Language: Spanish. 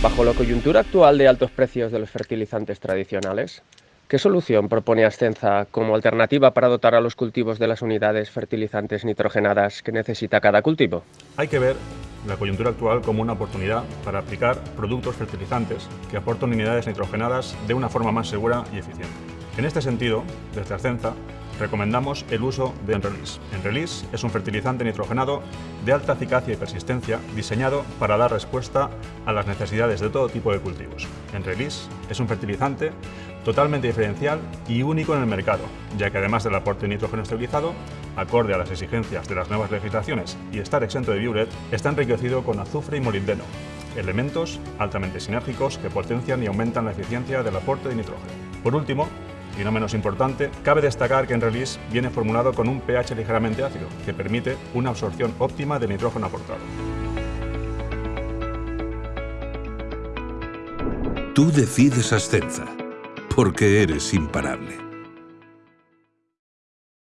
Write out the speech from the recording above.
Bajo la coyuntura actual de altos precios de los fertilizantes tradicionales, ¿qué solución propone Ascenza como alternativa para dotar a los cultivos de las unidades fertilizantes nitrogenadas que necesita cada cultivo? Hay que ver la coyuntura actual como una oportunidad para aplicar productos fertilizantes que aportan unidades nitrogenadas de una forma más segura y eficiente. En este sentido, desde Ascenza, recomendamos el uso de Enrelease. Enrelease es un fertilizante nitrogenado de alta eficacia y persistencia diseñado para dar respuesta a las necesidades de todo tipo de cultivos. Enrelease es un fertilizante totalmente diferencial y único en el mercado, ya que además del aporte de nitrógeno estabilizado, acorde a las exigencias de las nuevas legislaciones y estar exento de biuret, está enriquecido con azufre y molibdeno, elementos altamente sinérgicos que potencian y aumentan la eficiencia del aporte de nitrógeno. Por último, y no menos importante, cabe destacar que en Release viene formulado con un pH ligeramente ácido, que permite una absorción óptima de nitrógeno aportado. Tú decides Ascenza, porque eres imparable.